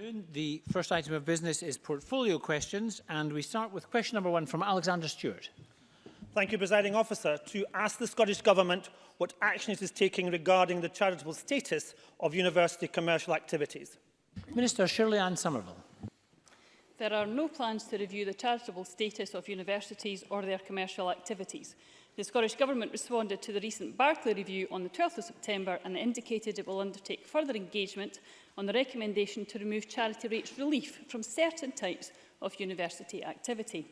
afternoon. The first item of business is portfolio questions, and we start with question number one from Alexander Stewart. Thank you, presiding officer. To ask the Scottish Government what action it is taking regarding the charitable status of university commercial activities. Minister Shirley Ann Somerville. There are no plans to review the charitable status of universities or their commercial activities. The Scottish Government responded to the recent Barclay review on the 12th of September and indicated it will undertake further engagement on the recommendation to remove charity rates relief from certain types of university activity.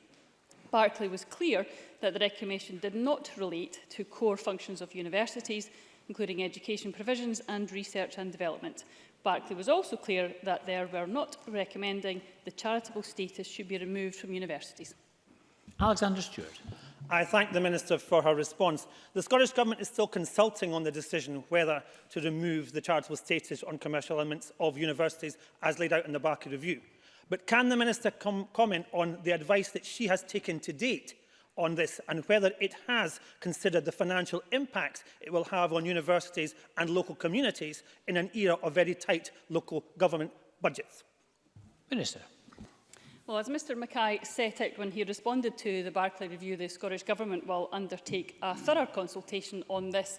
Barclay was clear that the recommendation did not relate to core functions of universities, including education provisions and research and development. Barclay was also clear that they were not recommending the charitable status should be removed from universities. Alexander Stewart. I thank the Minister for her response. The Scottish Government is still consulting on the decision whether to remove the charitable status on commercial elements of universities as laid out in the Barker Review. But can the Minister com comment on the advice that she has taken to date on this and whether it has considered the financial impacts it will have on universities and local communities in an era of very tight local government budgets? Minister. Well, as Mr Mackay set out when he responded to the Barclay Review, the Scottish Government will undertake a thorough consultation on this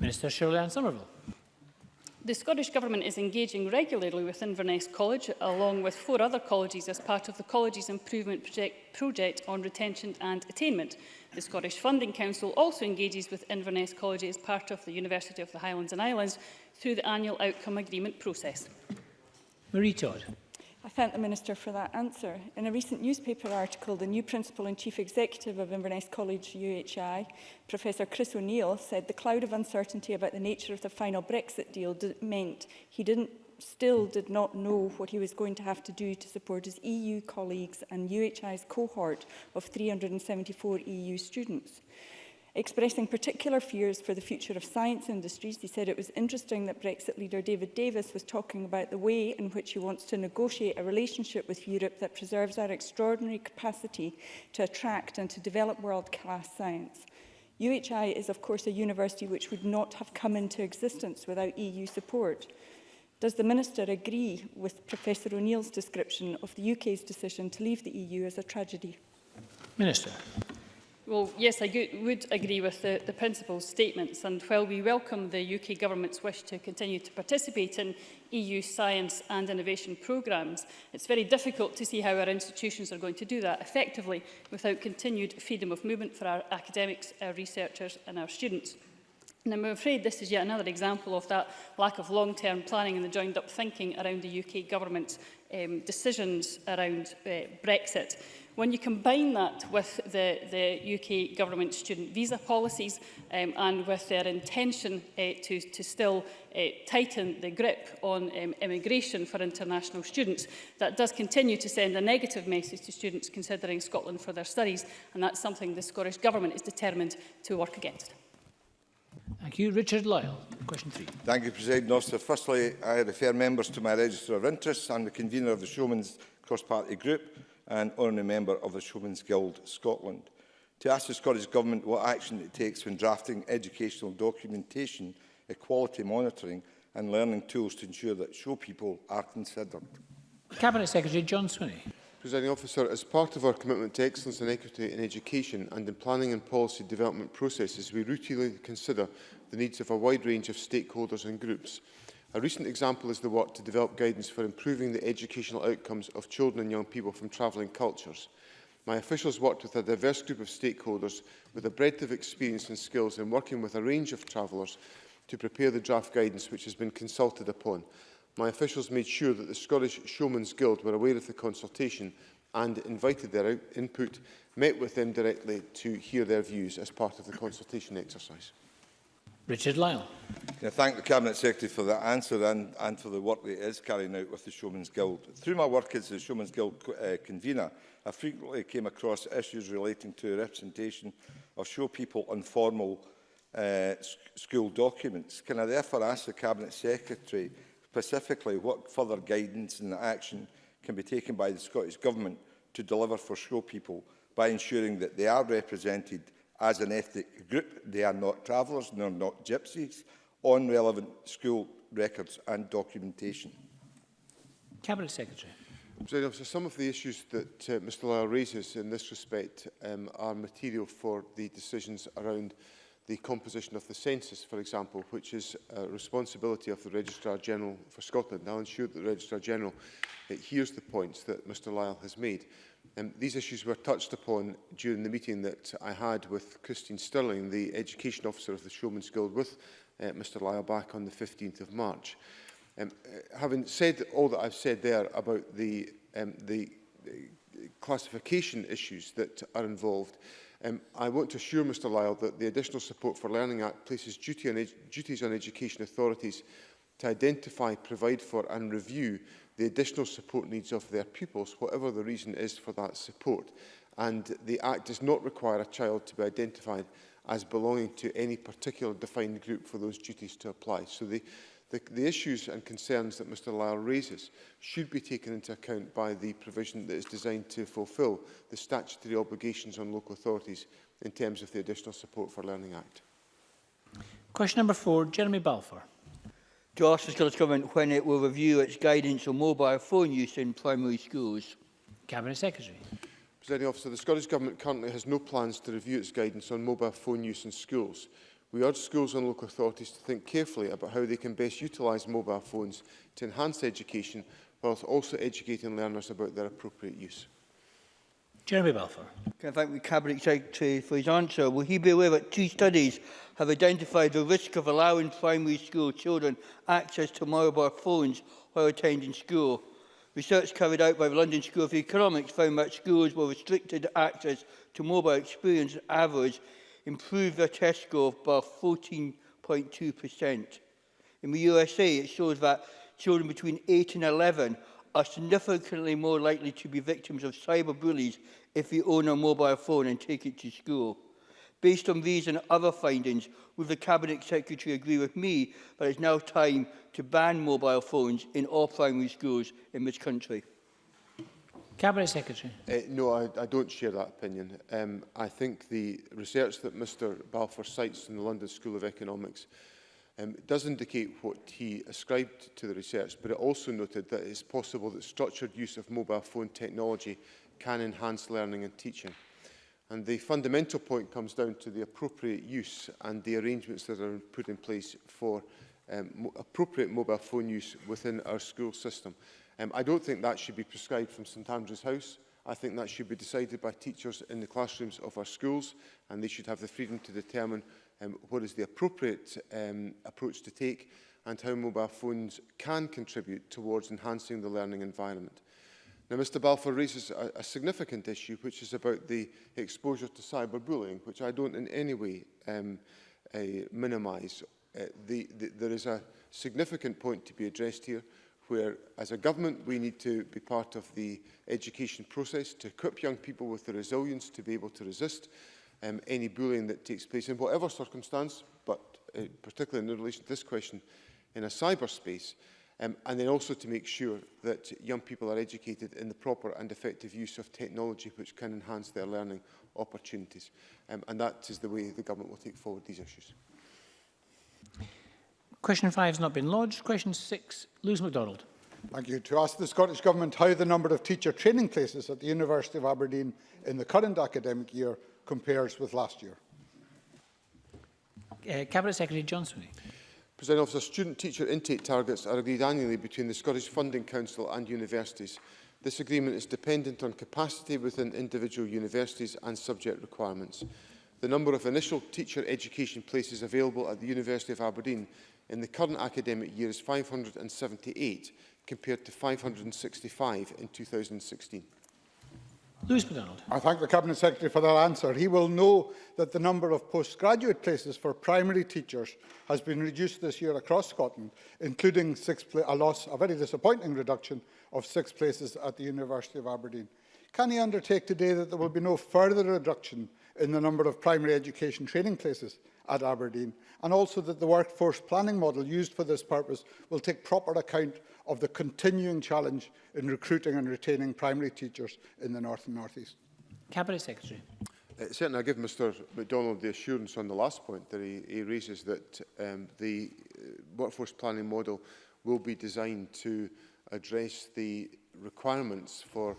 Minister Shirley Ann Somerville. The Scottish Government is engaging regularly with Inverness College, along with four other colleges, as part of the College's Improvement project, project, on Retention and Attainment. The Scottish Funding Council also engages with Inverness College as part of the University of the Highlands and Islands through the annual outcome agreement process. Marie Todd. I thank the Minister for that answer. In a recent newspaper article, the new Principal and Chief Executive of Inverness College UHI, Professor Chris O'Neill, said the cloud of uncertainty about the nature of the final Brexit deal meant he didn't still did not know what he was going to have to do to support his EU colleagues and UHI's cohort of 374 EU students expressing particular fears for the future of science industries. He said it was interesting that Brexit leader David Davis was talking about the way in which he wants to negotiate a relationship with Europe that preserves our extraordinary capacity to attract and to develop world-class science. UHI is of course a university which would not have come into existence without EU support. Does the Minister agree with Professor O'Neill's description of the UK's decision to leave the EU as a tragedy? Minister. Well, yes, I would agree with the, the principal statements, and while we welcome the UK Government's wish to continue to participate in EU science and innovation programmes, it's very difficult to see how our institutions are going to do that effectively without continued freedom of movement for our academics, our researchers and our students. And I'm afraid this is yet another example of that lack of long-term planning and the joined-up thinking around the UK government's um, decisions around uh, Brexit. When you combine that with the, the UK government student visa policies um, and with their intention uh, to, to still uh, tighten the grip on um, immigration for international students, that does continue to send a negative message to students considering Scotland for their studies, and that's something the Scottish Government is determined to work against. Thank you. Richard Lyle, question three. Thank you, President Officer. Firstly, I refer members to my register of interests. I'm the convener of the Showman's Cross-Party Group and only member of the Showman's Guild Scotland. To ask the Scottish Government what action it takes when drafting educational documentation, equality monitoring and learning tools to ensure that show people are considered. Cabinet Secretary John Swinney. Presiding Officer, as part of our commitment to excellence and equity in education and in planning and policy development processes, we routinely consider the needs of a wide range of stakeholders and groups. A recent example is the work to develop guidance for improving the educational outcomes of children and young people from travelling cultures. My officials worked with a diverse group of stakeholders with a breadth of experience and skills in working with a range of travellers to prepare the draft guidance which has been consulted upon my officials made sure that the Scottish Showmen's Guild were aware of the consultation and invited their input, met with them directly to hear their views as part of the consultation exercise. Richard Lyle. Can I thank the Cabinet Secretary for that answer and, and for the work that is carrying out with the Showmen's Guild. Through my work as the Showmen's Guild uh, convener, I frequently came across issues relating to representation of show people on formal uh, school documents. Can I therefore ask the Cabinet Secretary specifically what further guidance and action can be taken by the Scottish Government to deliver for school people by ensuring that they are represented as an ethnic group, they are not travellers nor not gypsies, on relevant school records and documentation. Cabinet Secretary. So some of the issues that uh, Mr Lyle raises in this respect um, are material for the decisions around the composition of the census, for example, which is a responsibility of the Registrar General for Scotland. I'll ensure that the Registrar General uh, hears the points that Mr Lyle has made. Um, these issues were touched upon during the meeting that I had with Christine Sterling, the Education Officer of the Showman's Guild, with uh, Mr Lyle back on the 15th of March. Um, uh, having said all that I've said there about the, um, the uh, classification issues that are involved, uh, Um, I want to assure Mr Lyle that the Additional Support for Learning Act places duty on duties on education authorities to identify, provide for and review the additional support needs of their pupils, whatever the reason is for that support. And the Act does not require a child to be identified as belonging to any particular defined group for those duties to apply. So the, The, the issues and concerns that Mr Lyle raises should be taken into account by the provision that is designed to fulfil the statutory obligations on local authorities in terms of the Additional Support for Learning Act. Question number four, Jeremy Balfour. To ask the Scottish Government when it will review its guidance on mobile phone use in primary schools. Cabinet Secretary. Presiding Officer, the Scottish Government currently has no plans to review its guidance on mobile phone use in schools. We urge schools and local authorities to think carefully about how they can best utilise mobile phones to enhance education whilst also educating learners about their appropriate use. Jeremy Balfour. Can I thank the Cabinet Secretary for his answer? Will he be aware that two studies have identified the risk of allowing primary school children access to mobile phones while attending school? Research carried out by the London School of Economics found that schools were restricted access to mobile experience average improved their test score by 14.2%. In the USA, it shows that children between 8 and 11 are significantly more likely to be victims of cyberbullies if they own a mobile phone and take it to school. Based on these and other findings, would the Cabinet Secretary agree with me that it's now time to ban mobile phones in all primary schools in this country? Cabinet Secretary. Uh, no, I, I don't share that opinion. Um, I think the research that Mr Balfour cites in the London School of Economics um, does indicate what he ascribed to the research, but it also noted that it's possible that structured use of mobile phone technology can enhance learning and teaching. And the fundamental point comes down to the appropriate use and the arrangements that are put in place for um, appropriate mobile phone use within our school system. Um, I don't think that should be prescribed from St Andrew's House. I think that should be decided by teachers in the classrooms of our schools and they should have the freedom to determine um, what is the appropriate um, approach to take and how mobile phones can contribute towards enhancing the learning environment. Now, Mr Balfour raises a, a significant issue, which is about the exposure to cyberbullying, which I don't in any way um, uh, minimise. Uh, the, the, there is a significant point to be addressed here where as a government we need to be part of the education process to equip young people with the resilience to be able to resist um, any bullying that takes place in whatever circumstance, but uh, particularly in relation to this question, in a cyberspace, um, and then also to make sure that young people are educated in the proper and effective use of technology which can enhance their learning opportunities. Um, and that is the way the government will take forward these issues. Question 5 has not been lodged. Question 6, Lewis MacDonald. Thank you. To ask the Scottish Government how the number of teacher training places at the University of Aberdeen in the current academic year compares with last year. Uh, Cabinet Secretary Johnson. President Officer, student teacher intake targets are agreed annually between the Scottish Funding Council and universities. This agreement is dependent on capacity within individual universities and subject requirements. The number of initial teacher education places available at the University of Aberdeen in the current academic year is 578 compared to 565 in 2016. Lewis McDonald. I thank the Cabinet Secretary for that answer. He will know that the number of postgraduate places for primary teachers has been reduced this year across Scotland, including six a loss, a very disappointing reduction of six places at the University of Aberdeen. Can he undertake today that there will be no further reduction in the number of primary education training places at Aberdeen, and also that the workforce planning model used for this purpose will take proper account of the continuing challenge in recruiting and retaining primary teachers in the North and North East. Cabinet Secretary. Uh, certainly, I give Mr MacDonald the assurance on the last point that he, he raises that um, the uh, workforce planning model will be designed to address the requirements for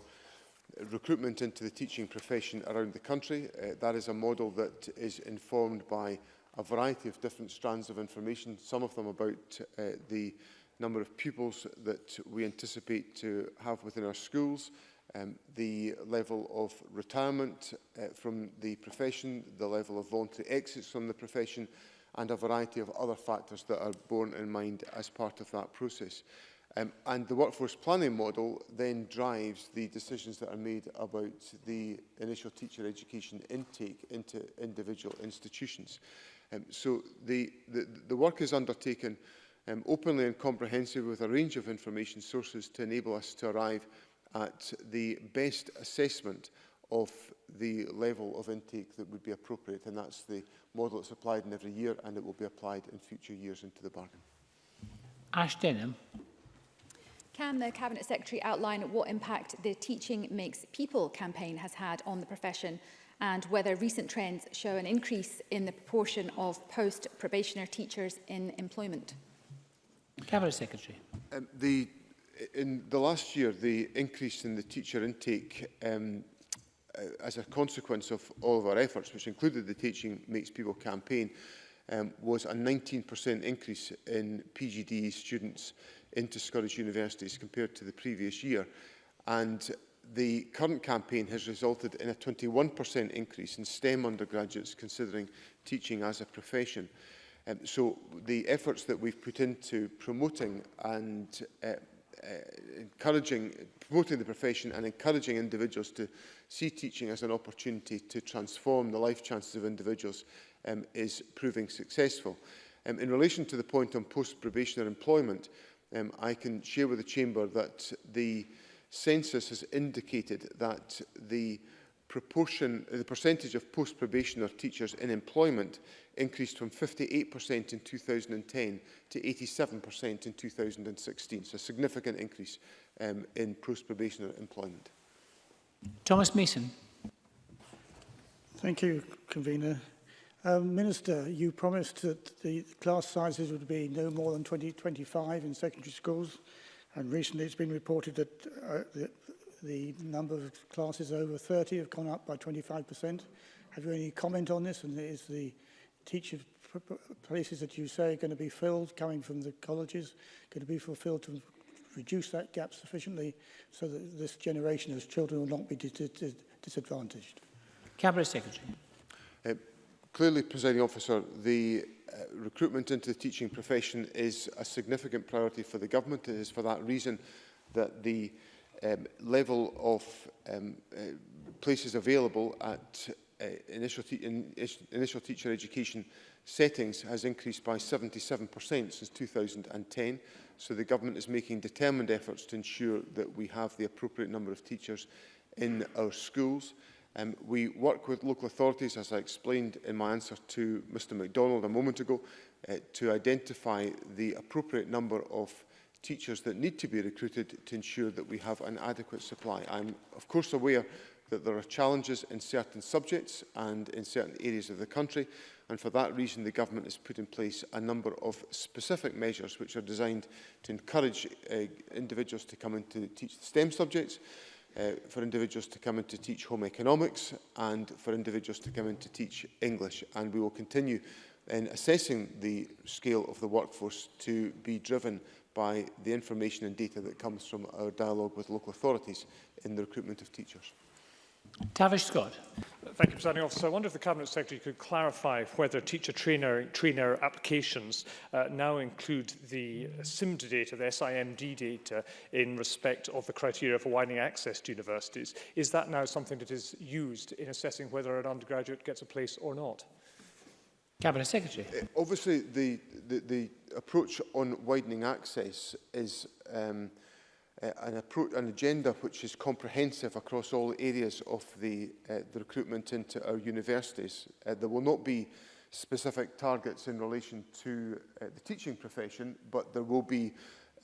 recruitment into the teaching profession around the country. Uh, that is a model that is informed by a variety of different strands of information, some of them about uh, the number of pupils that we anticipate to have within our schools, um, the level of retirement uh, from the profession, the level of voluntary exits from the profession, and a variety of other factors that are borne in mind as part of that process. Um, and the workforce planning model then drives the decisions that are made about the initial teacher education intake into individual institutions. Um, so the, the, the work is undertaken um, openly and comprehensively with a range of information sources to enable us to arrive at the best assessment of the level of intake that would be appropriate and that's the model that's applied in every year and it will be applied in future years into the bargain. Ash Denham. Can the Cabinet Secretary outline what impact the Teaching Makes People campaign has had on the profession and whether recent trends show an increase in the proportion of post-probationer teachers in employment. Cabinet Secretary. Um, the, in the last year, the increase in the teacher intake um, uh, as a consequence of all of our efforts, which included the Teaching Makes People campaign, um, was a 19% increase in PGDE students into Scottish universities compared to the previous year. And the current campaign has resulted in a 21% increase in STEM undergraduates considering teaching as a profession. Um, so the efforts that we've put into promoting and uh, uh, encouraging, promoting the profession and encouraging individuals to see teaching as an opportunity to transform the life chances of individuals um, is proving successful. Um, in relation to the point on post-probationary employment, um, I can share with the Chamber that the census has indicated that the proportion, the percentage of post-probationer teachers in employment increased from 58% in 2010 to 87% in 2016. So a significant increase um, in post-probationer employment. Thomas Mason. Thank you, Convener. Um, Minister, you promised that the class sizes would be no more than 20, 25 in secondary schools. And recently it's been reported that uh, the, the number of classes over 30 have gone up by 25%. Have you any comment on this? And is the teacher places that you say are going to be filled coming from the colleges going to be fulfilled to reduce that gap sufficiently so that this generation of children will not be disadvantaged? Cabinet Secretary. Uh, clearly, Presiding Officer, the uh, recruitment into the teaching profession is a significant priority for the government. It is for that reason that the um, level of um, uh, places available at uh, initial, te in, initial teacher education settings has increased by 77% since 2010. So the government is making determined efforts to ensure that we have the appropriate number of teachers in our schools. Um, we work with local authorities, as I explained in my answer to Mr MacDonald a moment ago, uh, to identify the appropriate number of teachers that need to be recruited to ensure that we have an adequate supply. I'm of course aware that there are challenges in certain subjects and in certain areas of the country and for that reason the government has put in place a number of specific measures which are designed to encourage uh, individuals to come in to teach the STEM subjects uh, for individuals to come in to teach home economics and for individuals to come in to teach English. And we will continue in assessing the scale of the workforce to be driven by the information and data that comes from our dialogue with local authorities in the recruitment of teachers. Tavish Scott. Thank you, Presiding Officer. I wonder if the Cabinet Secretary could clarify whether teacher trainer, trainer applications uh, now include the SIMD data, the SIMD data, in respect of the criteria for widening access to universities. Is that now something that is used in assessing whether an undergraduate gets a place or not? Cabinet Secretary. Uh, obviously, the, the, the approach on widening access is um, – uh, an, approach, an agenda which is comprehensive across all areas of the, uh, the recruitment into our universities. Uh, there will not be specific targets in relation to uh, the teaching profession, but there will be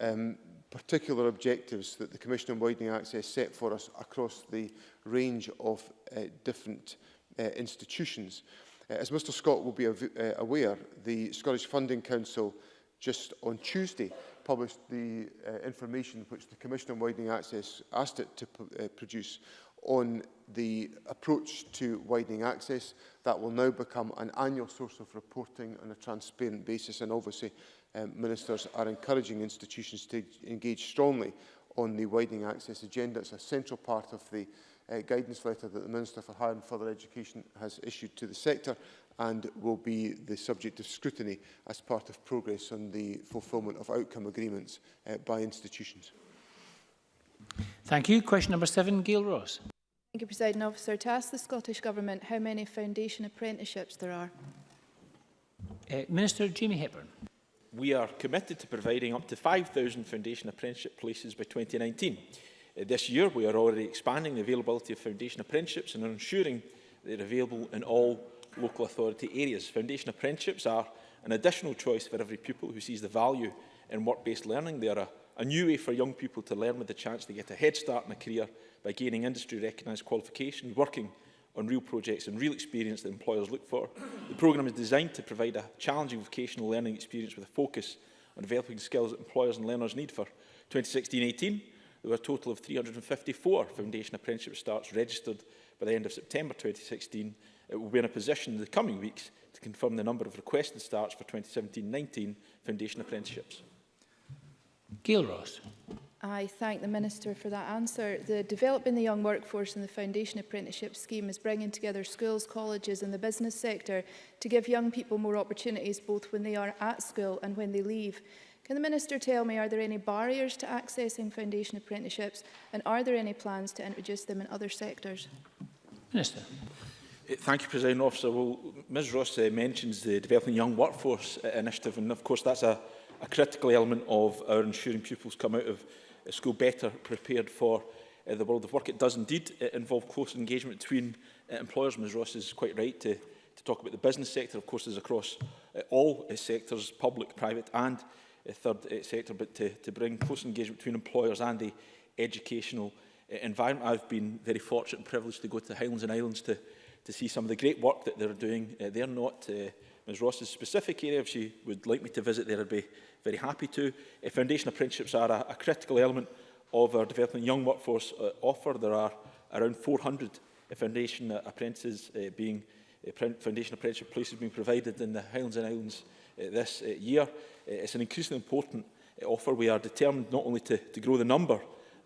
um, particular objectives that the Commission on Widening Access set for us across the range of uh, different uh, institutions. Uh, as Mr Scott will be uh, aware, the Scottish Funding Council just on Tuesday published the uh, information which the Commission on Widening Access asked it to uh, produce on the approach to widening access. That will now become an annual source of reporting on a transparent basis and obviously um, ministers are encouraging institutions to engage strongly on the widening access agenda. It's a central part of the uh, guidance letter that the Minister for Higher and Further Education has issued to the sector and will be the subject of scrutiny as part of progress on the fulfilment of outcome agreements uh, by institutions. Thank you. Question number seven, Gail Ross. Thank you, President Officer. To ask the Scottish Government how many foundation apprenticeships there are. Uh, Minister Jamie Hepburn. We are committed to providing up to 5,000 foundation apprenticeship places by 2019. Uh, this year, we are already expanding the availability of foundation apprenticeships and are ensuring they're available in all local authority areas. Foundation apprenticeships are an additional choice for every pupil who sees the value in work-based learning. They are a, a new way for young people to learn with the chance to get a head start in a career by gaining industry-recognised qualifications, working on real projects and real experience that employers look for. The programme is designed to provide a challenging vocational learning experience with a focus on developing skills that employers and learners need for 2016-18. There were a total of 354 foundation apprenticeship starts registered by the end of September 2016 it will be in a position in the coming weeks to confirm the number of requested starts for 2017-19 foundation apprenticeships. Gail Ross. I thank the Minister for that answer. The Developing the Young Workforce and the Foundation Apprenticeship Scheme is bringing together schools, colleges and the business sector to give young people more opportunities both when they are at school and when they leave. Can the Minister tell me, are there any barriers to accessing foundation apprenticeships and are there any plans to introduce them in other sectors? Minister. Eh, thank you, President Officer. Well, Ms Ross uh, mentions the Developing Young Workforce uh, Initiative, and of course that's a, a critical element of our ensuring pupils come out of uh, school better prepared for uh, the world of work. It does indeed uh, involve close engagement between uh, employers. Ms Ross is quite right to, to talk about the business sector. Of course, there's across uh, all uh, sectors, public, private and uh, third uh, sector, but to, to bring close engagement between employers and the educational uh, environment. I've been very fortunate and privileged to go to the Highlands and Islands to to see some of the great work that they're doing. Uh, they're not uh, Ms Ross's specific area. If she would like me to visit there, I'd be very happy to. Uh, foundation apprenticeships are a, a critical element of our developing young workforce uh, offer. There are around 400 uh, foundation uh, apprentices uh, being uh, foundation apprenticeship places being provided in the Highlands and Islands uh, this uh, year. Uh, it's an increasingly important uh, offer. We are determined not only to, to grow the number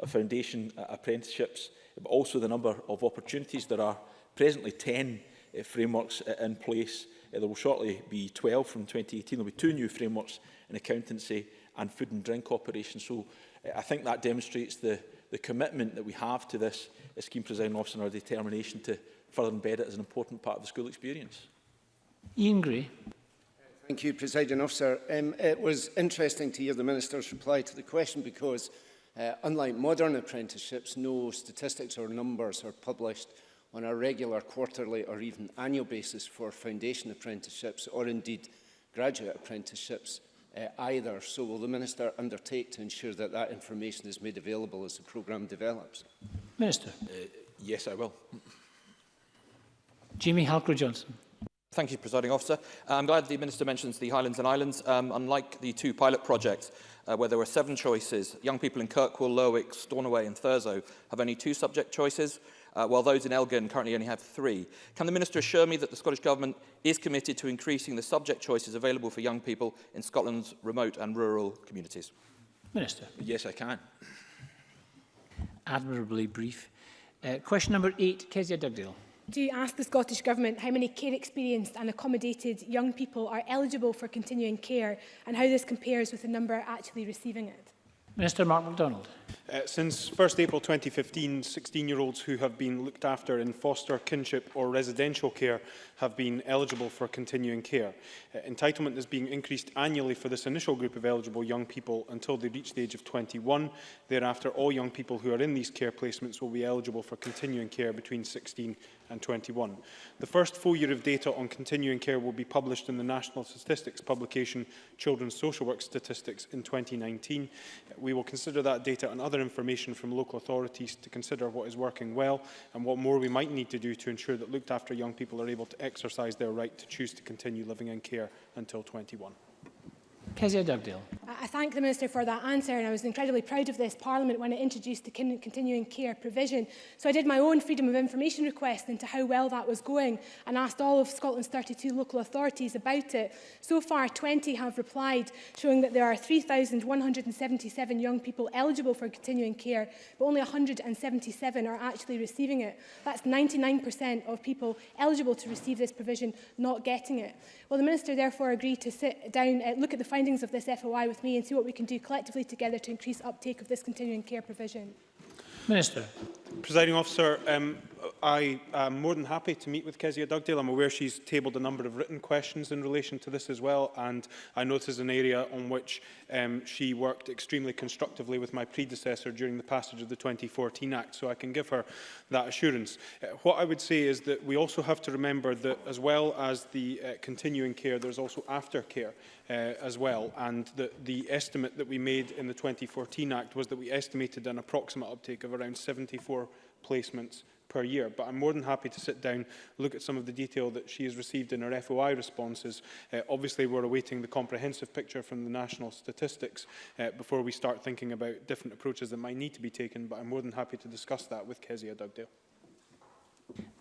foundation apprenticeships, but also the number of opportunities. There are presently 10 uh, eh, frameworks uh, in place. Uh, there will shortly be 12 from 2018. There will be two new frameworks in accountancy and food and drink operations. So uh, I think that demonstrates the, the commitment that we have to this uh, scheme presiding officer and our determination to further embed it as an important part of the school experience. Ian Gray. Thank you, Presiding Officer. Um, it was interesting to hear the Minister's reply to the question because Uh, unlike modern apprenticeships, no statistics or numbers are published on a regular quarterly or even annual basis for foundation apprenticeships or indeed graduate apprenticeships uh, either. So will the Minister undertake to ensure that that information is made available as the programme develops? Minister. Uh, yes, I will. Jimmy Halker-Johnson. Thank you, Presiding Officer. I'm glad the Minister mentions the Highlands and Islands. Um, unlike the two pilot projects, uh, where there were seven choices. Young people in Kirkwall, Lowick, Stornoway and Thurso have only two subject choices, uh, while those in Elgin currently only have three. Can the Minister assure me that the Scottish Government is committed to increasing the subject choices available for young people in Scotland's remote and rural communities? Minister. Yes, I can. Admirably brief. Uh, question number eight, Kezia Dugdale do ask the Scottish Government how many care experienced and accommodated young people are eligible for continuing care and how this compares with the number actually receiving it? Minister Mark MacDonald. Uh, since 1st April 2015, 16-year-olds who have been looked after in foster, kinship or residential care have been eligible for continuing care. Uh, entitlement is being increased annually for this initial group of eligible young people until they reach the age of 21. Thereafter, all young people who are in these care placements will be eligible for continuing care between 16 and 21. The first full year of data on continuing care will be published in the National Statistics publication Children's Social Work Statistics in 2019. Uh, we will consider that data and other information from local authorities to consider what is working well and what more we might need to do to ensure that looked after young people are able to exercise their right to choose to continue living in care until 21. Kezia Dugdale. I thank the Minister for that answer and I was incredibly proud of this Parliament when it introduced the continuing care provision. So I did my own Freedom of Information request into how well that was going and asked all of Scotland's 32 local authorities about it. So far 20 have replied showing that there are 3,177 young people eligible for continuing care but only 177 are actually receiving it. That's 99% of people eligible to receive this provision not getting it. Well the Minister therefore agreed to sit down, uh, look at the findings findings of this FOI with me and see what we can do collectively together to increase uptake of this continuing care provision. Minister. Presiding officer, um, I am more than happy to meet with Kezia Dugdale. I'm aware she's tabled a number of written questions in relation to this as well, and I know this is an area on which um, she worked extremely constructively with my predecessor during the passage of the 2014 Act, so I can give her that assurance. Uh, what I would say is that we also have to remember that as well as the uh, continuing care, there's also aftercare uh, as well, and the, the estimate that we made in the 2014 Act was that we estimated an approximate uptake of around 74 placements per year. But I'm more than happy to sit down, look at some of the detail that she has received in her FOI responses. Uh, obviously, we're awaiting the comprehensive picture from the national statistics uh, before we start thinking about different approaches that might need to be taken, but I'm more than happy to discuss that with Kezia Dugdale.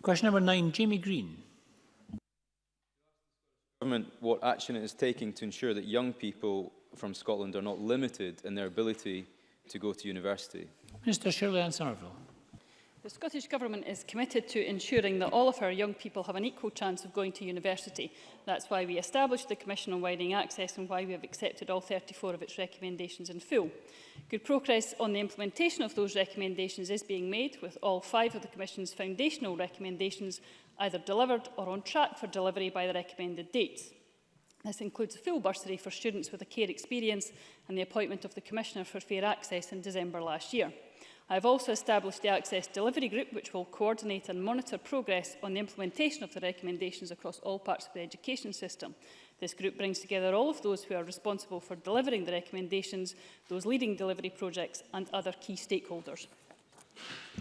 Question number nine, Jamie Green. Government, what action it is taking to ensure that young people from Scotland are not limited in their ability to go to university? Minister Shirley Ann Somerville. The Scottish Government is committed to ensuring that all of our young people have an equal chance of going to university. That's why we established the Commission on Widening Access and why we have accepted all 34 of its recommendations in full. Good progress on the implementation of those recommendations is being made, with all five of the Commission's foundational recommendations either delivered or on track for delivery by the recommended dates. This includes a full bursary for students with a care experience and the appointment of the Commissioner for Fair Access in December last year. I have also established the Access Delivery Group, which will coordinate and monitor progress on the implementation of the recommendations across all parts of the education system. This group brings together all of those who are responsible for delivering the recommendations, those leading delivery projects and other key stakeholders.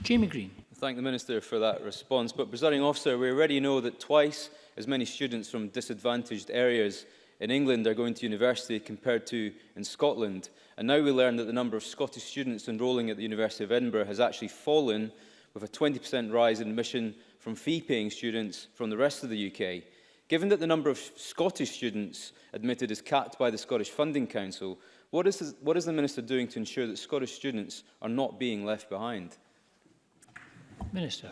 Jamie Green. Thank the Minister for that response. But, Presiding Officer, we already know that twice as many students from disadvantaged areas in England are going to university compared to in Scotland. And now we learn that the number of Scottish students enrolling at the University of Edinburgh has actually fallen with a 20% rise in admission from fee-paying students from the rest of the UK. Given that the number of Scottish students admitted is capped by the Scottish Funding Council, what is, this, what is the Minister doing to ensure that Scottish students are not being left behind? Minister.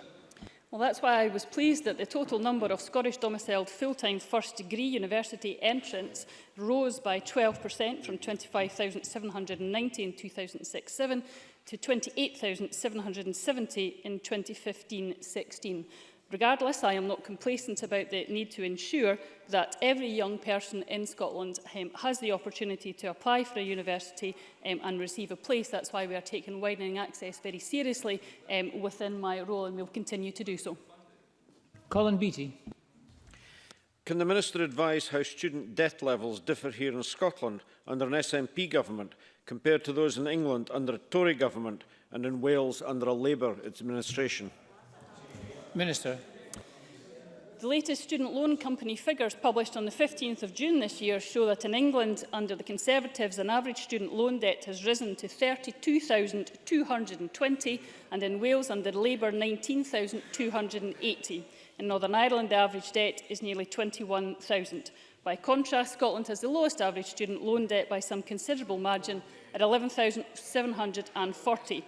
Well, that's why I was pleased that the total number of Scottish domiciled full-time first degree university entrants rose by 12% from 25,790 in 2006-7 to 28,770 in 2015-16. Regardless, I am not complacent about the need to ensure that every young person in Scotland um, has the opportunity to apply for a university um, and receive a place. That's why we are taking widening access very seriously um, within my role and will continue to do so. Colin Beattie. Can the Minister advise how student debt levels differ here in Scotland under an SNP government compared to those in England under a Tory government and in Wales under a Labour administration? Minister. The latest student loan company figures published on the 15th of June this year show that in England, under the Conservatives, an average student loan debt has risen to 32,220 and in Wales, under Labour, 19,280. In Northern Ireland, the average debt is nearly 21,000. By contrast, Scotland has the lowest average student loan debt by some considerable margin at 11,740.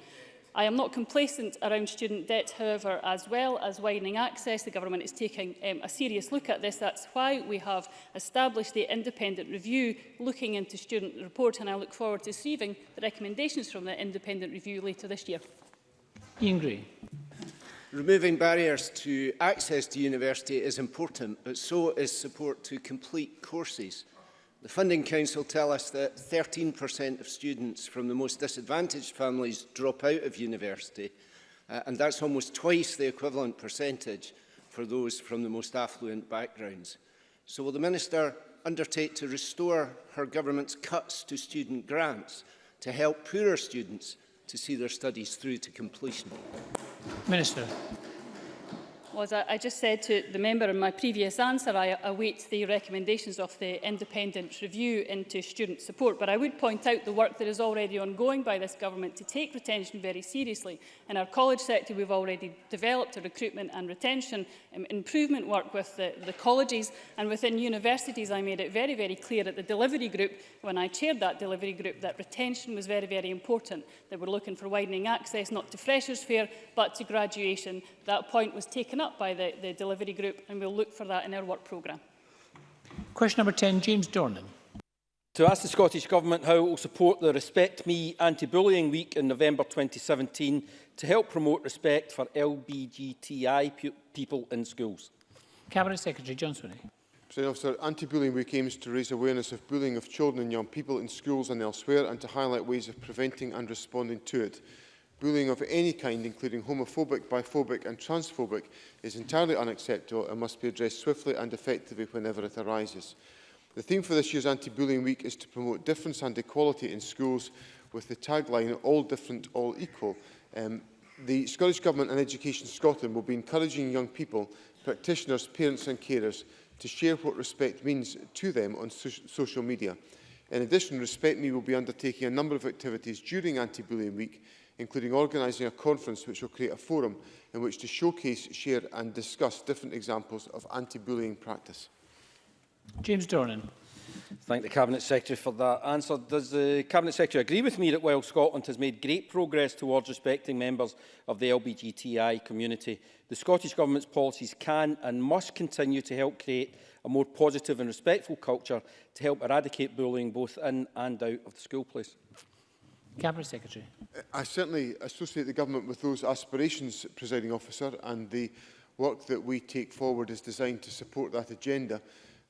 I am not complacent around student debt, however, as well as widening access. The government is taking um, a serious look at this. That's why we have established the independent review looking into student report, and I look forward to receiving the recommendations from the independent review later this year. Ian Gray. Removing barriers to access to university is important, but so is support to complete courses. The Funding Council tell us that 13% of students from the most disadvantaged families drop out of university, uh, and that's almost twice the equivalent percentage for those from the most affluent backgrounds. So will the Minister undertake to restore her government's cuts to student grants to help poorer students to see their studies through to completion? Minister was I, I just said to the member in my previous answer, I await the recommendations of the independent review into student support. But I would point out the work that is already ongoing by this government to take retention very seriously. In our college sector, we've already developed a recruitment and retention um, improvement work with the, the colleges. And within universities, I made it very, very clear at the delivery group, when I chaired that delivery group, that retention was very, very important. They we're looking for widening access, not to freshers' fair, but to graduation. That point was taken up up by the, the delivery group and we'll look for that in our work programme. Question number 10, James Dornan. To ask the Scottish Government how it will support the Respect Me Anti-Bullying Week in November 2017 to help promote respect for LBGTI people in schools. Cabinet Secretary John Swinney. President Officer, Anti-Bullying Week aims to raise awareness of bullying of children and young people in schools and elsewhere and to highlight ways of preventing and responding to it. Bullying of any kind, including homophobic, biphobic and transphobic, is entirely unacceptable and must be addressed swiftly and effectively whenever it arises. The theme for this year's Anti-Bullying Week is to promote difference and equality in schools with the tagline All Different, All Equal. Um, the Scottish Government and Education Scotland will be encouraging young people, practitioners, parents and carers to share what respect means to them on so social media. In addition, Respect Me will be undertaking a number of activities during Anti-Bullying Week including organising a conference which will create a forum in which to showcase, share and discuss different examples of anti-bullying practice. James Dornan. Thank the Cabinet Secretary for that answer. Does the Cabinet Secretary agree with me that while Scotland has made great progress towards respecting members of the LBGTI community, the Scottish Government's policies can and must continue to help create a more positive and respectful culture to help eradicate bullying both in and out of the school place? Cabinet Secretary. I certainly associate the government with those aspirations, presiding officer, and the work that we take forward is designed to support that agenda.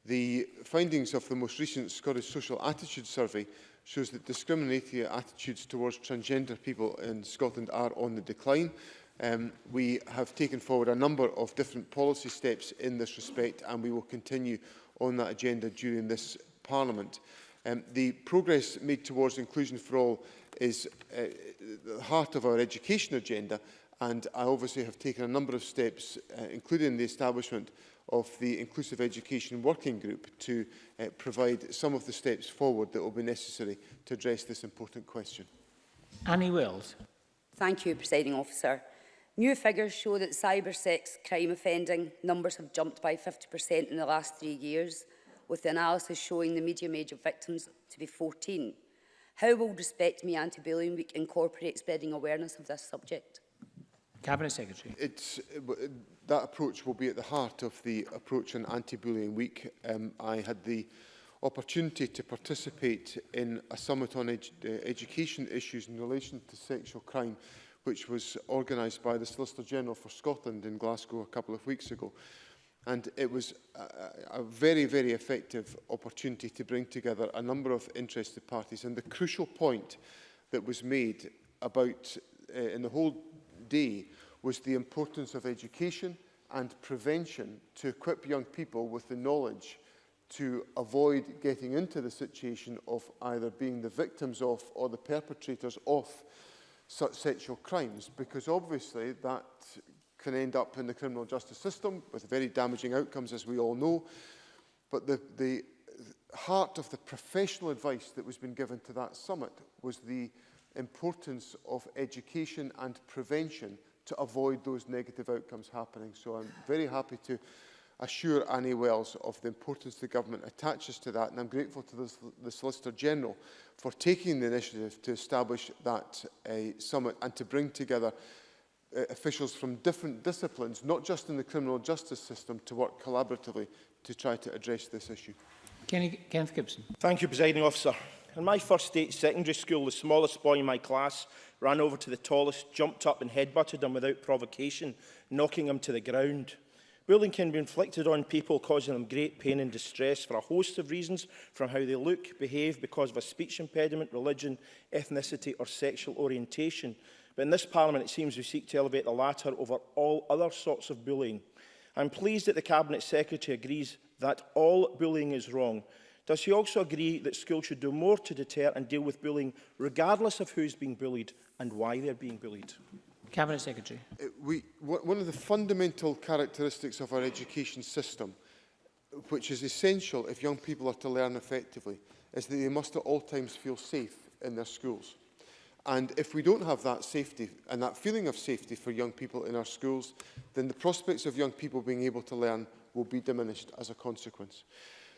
The findings of the most recent Scottish Social Attitude Survey shows that discriminatory attitudes towards transgender people in Scotland are on the decline. Um, we have taken forward a number of different policy steps in this respect and we will continue on that agenda during this Parliament. Um, the progress made towards inclusion for all is uh, the heart of our education agenda and I obviously have taken a number of steps, uh, including the establishment of the Inclusive Education Working Group to uh, provide some of the steps forward that will be necessary to address this important question. Annie Wills. Thank you, Presiding Officer. New figures show that cyber sex crime offending numbers have jumped by 50% in the last three years, with the analysis showing the medium age of victims to be 14. How will Respect Me Anti-Bullying Week incorporate spreading awareness of this subject? Cabinet Secretary. It's, uh, that approach will be at the heart of the approach on Anti-Bullying Week. Um, I had the opportunity to participate in a summit on ed uh, education issues in relation to sexual crime, which was organised by the Solicitor General for Scotland in Glasgow a couple of weeks ago. And it was a, a very, very effective opportunity to bring together a number of interested parties. And the crucial point that was made about uh, in the whole day was the importance of education and prevention to equip young people with the knowledge to avoid getting into the situation of either being the victims of or the perpetrators of such sexual crimes because obviously that can end up in the criminal justice system with very damaging outcomes, as we all know. But the, the heart of the professional advice that was been given to that summit was the importance of education and prevention to avoid those negative outcomes happening. So I'm very happy to assure Annie Wells of the importance the government attaches to that and I'm grateful to the, the Solicitor General for taking the initiative to establish that uh, summit and to bring together uh, officials from different disciplines, not just in the criminal justice system, to work collaboratively to try to address this issue. Kenny, Kenneth Gibson. Thank you, Presiding Officer. In my first state secondary school, the smallest boy in my class ran over to the tallest, jumped up and headbutted him without provocation, knocking him to the ground. Bullying can be inflicted on people, causing them great pain and distress for a host of reasons, from how they look, behave because of a speech impediment, religion, ethnicity or sexual orientation. But in this Parliament, it seems we seek to elevate the latter over all other sorts of bullying. I'm pleased that the Cabinet Secretary agrees that all bullying is wrong. Does she also agree that schools should do more to deter and deal with bullying, regardless of who is being bullied and why they're being bullied? Cabinet Secretary. Uh, we, one of the fundamental characteristics of our education system, which is essential if young people are to learn effectively, is that they must at all times feel safe in their schools. And if we don't have that safety and that feeling of safety for young people in our schools, then the prospects of young people being able to learn will be diminished as a consequence.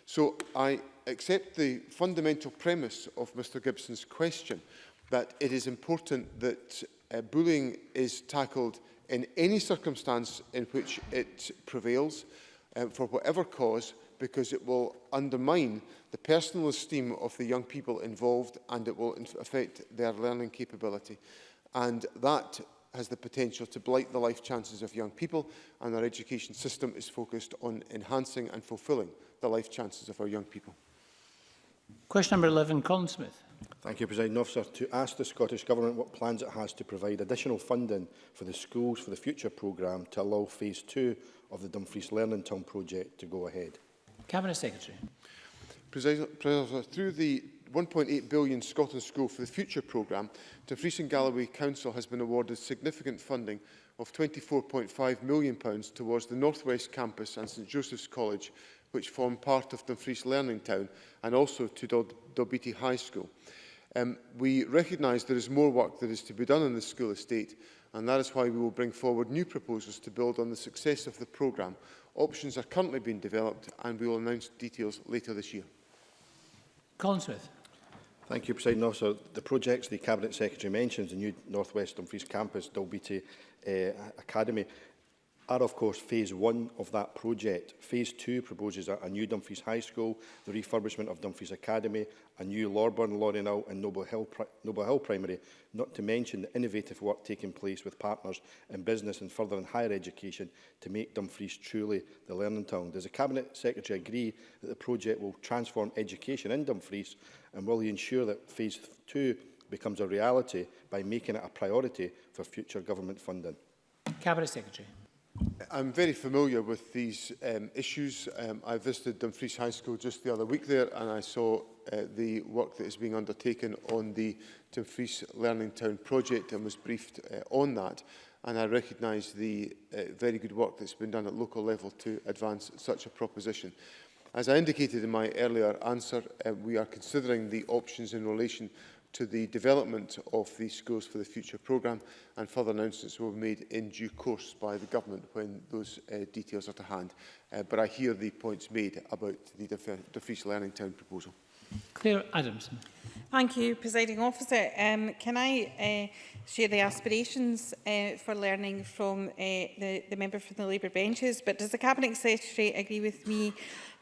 So I accept the fundamental premise of Mr Gibson's question that it is important that uh, bullying is tackled in any circumstance in which it prevails uh, for whatever cause because it will undermine the personal esteem of the young people involved and it will affect their learning capability. And that has the potential to blight the life chances of young people and our education system is focused on enhancing and fulfilling the life chances of our young people. Question number 11, Colin Smith. Thank you, President Officer. To ask the Scottish Government what plans it has to provide additional funding for the Schools for the Future programme to allow Phase 2 of the Dumfries Learning Town project to go ahead. Cabinet Secretary. President, through the 1.8 billion Scotland School for the Future programme, Dumfries and Galloway Council has been awarded significant funding of 24.5 million pounds towards the North West Campus and St Joseph's College, which form part of Dumfries Learning Town, and also to Dod Dobiti High School. Um, we recognise there is more work that is to be done in the school estate, and that is why we will bring forward new proposals to build on the success of the programme Options are currently being developed and we will announce details later this year. Colin Smith. Thank you, President Officer. The projects the Cabinet Secretary mentions, the new North West Dumfries campus, Dalbeattie uh, Academy, are of course phase one of that project. Phase two proposes a, a new Dumfries High School, the refurbishment of Dumfries Academy, a new Lorburn, Lorinal and Noble Hill, Pri Noble Hill Primary, not to mention the innovative work taking place with partners in business and further in higher education to make Dumfries truly the learning town. Does the Cabinet Secretary agree that the project will transform education in Dumfries and will he ensure that phase two becomes a reality by making it a priority for future government funding? Cabinet Secretary. I'm very familiar with these um, issues. Um, I visited Dumfries High School just the other week there and I saw uh, the work that is being undertaken on the Dumfries Learning Town project and was briefed uh, on that. And I recognise the uh, very good work that's been done at local level to advance such a proposition. As I indicated in my earlier answer, uh, we are considering the options in relation to the development of the Schools for the Future programme and further announcements will be made in due course by the government when those uh, details are to hand. Uh, but I hear the points made about the Differential Learning Town proposal. Claire Adamson. Thank you, Presiding Officer. Um, can I uh, share the aspirations uh, for learning from uh, the, the member from the Labour benches? But does the Cabinet Secretary agree with me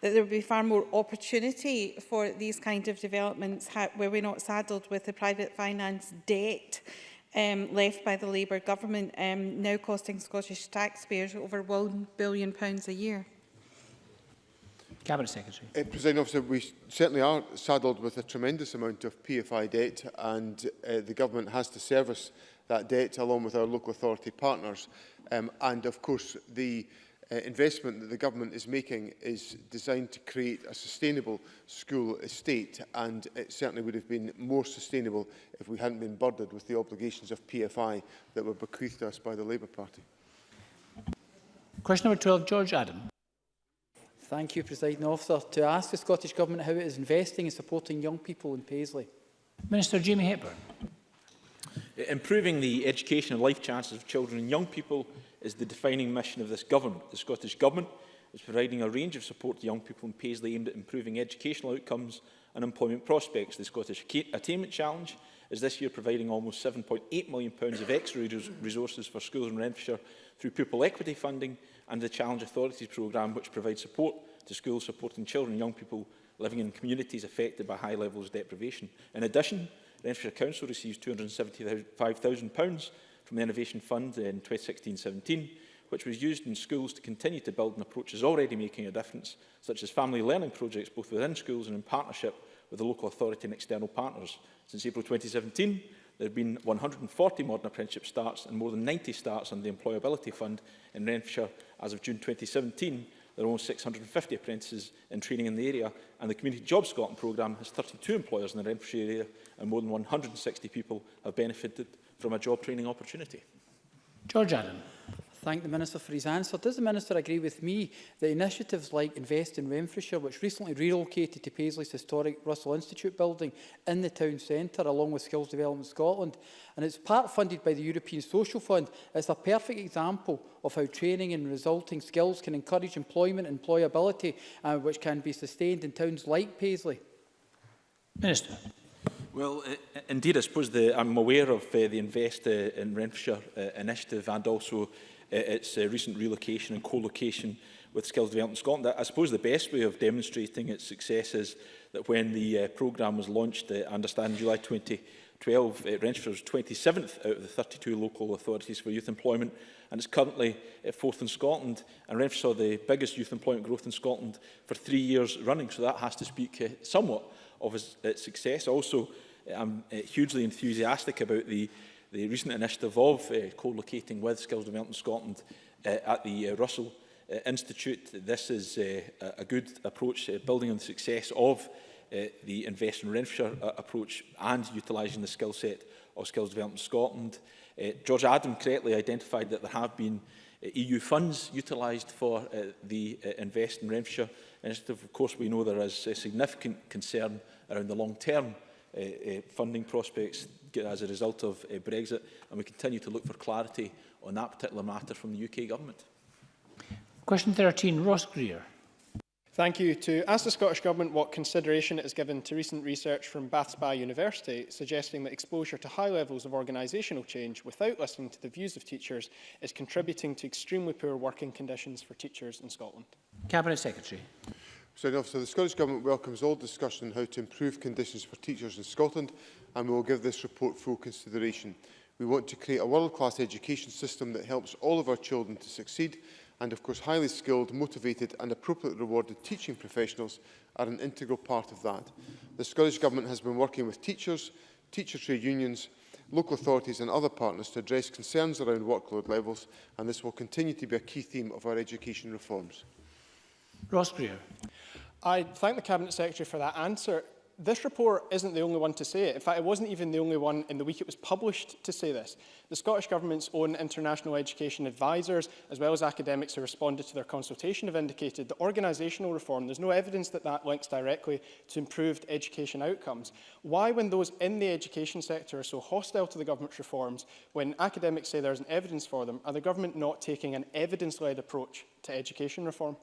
that there would be far more opportunity for these kind of developments where we're not saddled with the private finance debt um, left by the Labour government um, now costing Scottish taxpayers over £1 billion a year? Cabinet Secretary. Uh, President Officer, we certainly are saddled with a tremendous amount of PFI debt and uh, the government has to service that debt along with our local authority partners. Um, and of course, the uh, investment that the government is making is designed to create a sustainable school estate and it certainly would have been more sustainable if we hadn't been burdened with the obligations of PFI that were bequeathed to us by the Labour Party. Question number 12, George Adam. Thank you, President Officer. To ask the Scottish Government how it is investing and supporting young people in Paisley. Minister Jamie Hepburn. Improving the education and life chances of children and young people is the defining mission of this government. The Scottish Government is providing a range of support to young people in Paisley aimed at improving educational outcomes and employment prospects. The Scottish Attainment Challenge is this year providing almost £7.8 million of extra resources for schools in Renfrewshire through pupil equity funding and the Challenge Authorities programme, which provides support to schools supporting children and young people living in communities affected by high levels of deprivation. In addition, Renfrewshire Council receives £275,000 from the Innovation Fund in 2016-17, which was used in schools to continue to build on approaches already making a difference, such as family learning projects both within schools and in partnership with the local authority and external partners. Since April 2017, there have been 140 modern apprenticeship starts and more than 90 starts under the Employability Fund in Renfrewshire As of June 2017, there are almost 650 apprentices in training in the area, and the Community Job Scotland programme has 32 employers in the Renfrewshire area, and more than 160 people have benefited from a job training opportunity. George Allen thank the Minister for his answer. Does the Minister agree with me that initiatives like Invest in Renfrewshire, which recently relocated to Paisley's historic Russell Institute building in the town centre, along with Skills Development Scotland, and it's part funded by the European Social Fund, is a perfect example of how training and resulting skills can encourage employment and employability, uh, which can be sustained in towns like Paisley? Minister. Well, uh, indeed, I suppose the, I'm aware of uh, the Invest uh, in Renfrewshire uh, initiative and also its recent relocation and co-location with Skills Development Scotland. I suppose the best way of demonstrating its success is that when the uh, programme was launched, uh, I understand in July 2012, uh, Renfrew was 27th out of the 32 local authorities for youth employment and it's currently uh, fourth in Scotland and Renfrew saw the biggest youth employment growth in Scotland for three years running so that has to speak uh, somewhat of its, its success. Also, I'm uh, hugely enthusiastic about the the recent initiative of uh, co-locating with Skills Development Scotland uh, at the uh, Russell uh, Institute. This is uh, a good approach, uh, building on the success of uh, the Invest in Renfrewshire uh, approach and utilising the skill set of Skills Development Scotland. Uh, George Adam correctly identified that there have been uh, EU funds utilised for uh, the uh, Invest in Renfrewshire initiative. Of course, we know there is a significant concern around the long-term uh, uh, funding prospects as a result of uh, Brexit, and we continue to look for clarity on that particular matter from the UK Government. Question 13, Ross Greer. Thank you. To ask the Scottish Government what consideration it has given to recent research from Bath Spa University suggesting that exposure to high levels of organisational change without listening to the views of teachers is contributing to extremely poor working conditions for teachers in Scotland. Cabinet Secretary. Mr. Officer, the Scottish Government welcomes all discussion on how to improve conditions for teachers in Scotland and we will give this report full consideration. We want to create a world-class education system that helps all of our children to succeed and of course highly skilled, motivated and appropriately rewarded teaching professionals are an integral part of that. The Scottish Government has been working with teachers, teacher trade unions, local authorities and other partners to address concerns around workload levels and this will continue to be a key theme of our education reforms. Ross Greer. I thank the Cabinet Secretary for that answer. this report isn't the only one to say it. In fact, it wasn't even the only one in the week it was published to say this. The Scottish Government's own international education advisers, as well as academics who responded to their consultation, have indicated that organisational reform, there's no evidence that that links directly to improved education outcomes. Why, when those in the education sector are so hostile to the government's reforms, when academics say there isn't evidence for them, are the government not taking an evidence-led approach to education reform?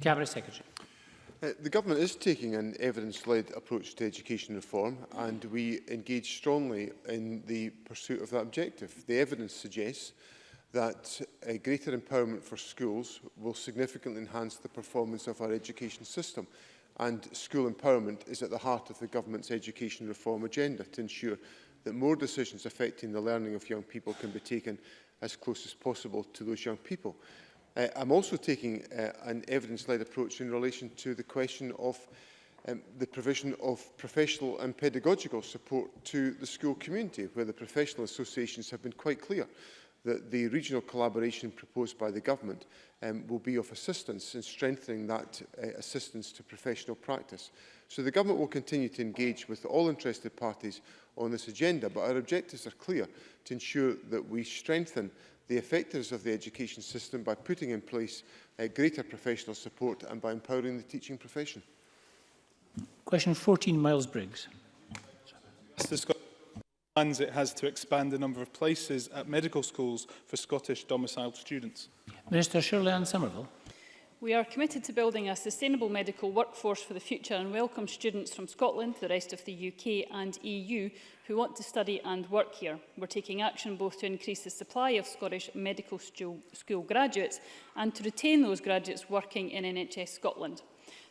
Cabinet Secretary. Uh, the government is taking an evidence-led approach to education reform and we engage strongly in the pursuit of that objective. The evidence suggests that a uh, greater empowerment for schools will significantly enhance the performance of our education system and school empowerment is at the heart of the government's education reform agenda to ensure that more decisions affecting the learning of young people can be taken as close as possible to those young people. Uh, I'm also taking uh, an evidence-led approach in relation to the question of um, the provision of professional and pedagogical support to the school community, where the professional associations have been quite clear that the regional collaboration proposed by the government um, will be of assistance in strengthening that uh, assistance to professional practice. So the government will continue to engage with all interested parties on this agenda, but our objectives are clear to ensure that we strengthen the effectiveness of the education system by putting in place uh, greater professional support and by empowering the teaching profession. Question 14, Miles Briggs. plans it has to expand the number of places at medical schools for Scottish domiciled students. Minister Shirley Ann Somerville. We are committed to building a sustainable medical workforce for the future and welcome students from Scotland, the rest of the UK and EU who want to study and work here. We're taking action both to increase the supply of Scottish medical school, graduates and to retain those graduates working in NHS Scotland.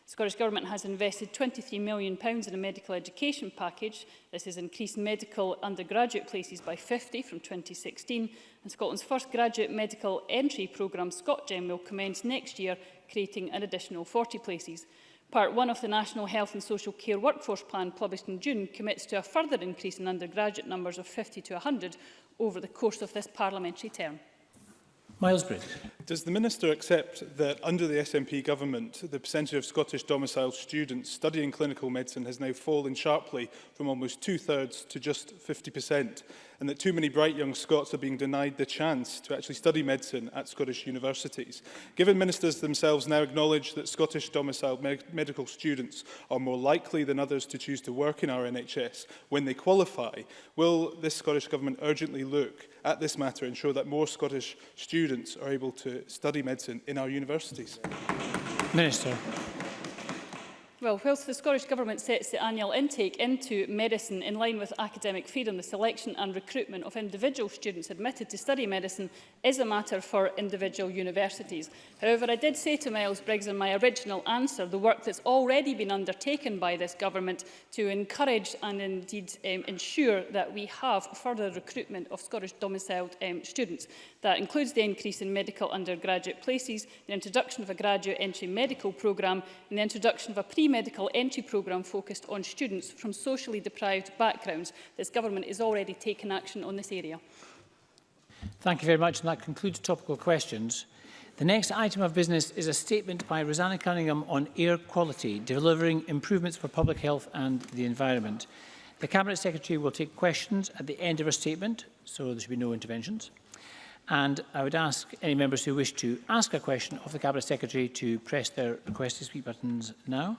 The Scottish Government has invested £23 million in a medical education package. This has increased medical undergraduate places by 50 from 2016 and Scotland's first graduate medical entry programme, ScotGem, will commence next year creating an additional 40 places. Part 1 of the National Health and Social Care Workforce Plan published in June commits to a further increase in undergraduate numbers of 50 to 100 over the course of this parliamentary term. Miles Bridge. Does the Minister accept that under the SNP government, the percentage of Scottish domiciled students studying clinical medicine has now fallen sharply from almost two-thirds to just 50%? and that too many bright young Scots are being denied the chance to actually study medicine at Scottish universities. Given ministers themselves now acknowledge that Scottish domiciled med medical students are more likely than others to choose to work in our NHS when they qualify, will this Scottish Government urgently look at this matter and ensure that more Scottish students are able to study medicine in our universities? Minister. Well, whilst the Scottish Government sets the annual intake into medicine in line with academic freedom, the selection and recruitment of individual students admitted to study medicine is a matter for individual universities. However, I did say to Miles Briggs in my original answer the work that's already been undertaken by this Government to encourage and indeed um, ensure that we have further recruitment of Scottish domiciled um, students. That includes the increase in medical undergraduate places, the introduction of a graduate entry medical programme and the introduction of a pre medical entry programme focused on students from socially deprived backgrounds. This government is already taking action on this area. Thank you very much, and that concludes topical questions. The next item of business is a statement by Rosanna Cunningham on air quality, delivering improvements for public health and the environment. The Cabinet Secretary will take questions at the end of her statement, so there should be no interventions. And I would ask any members who wish to ask a question of the Cabinet Secretary to press their request to speak buttons now.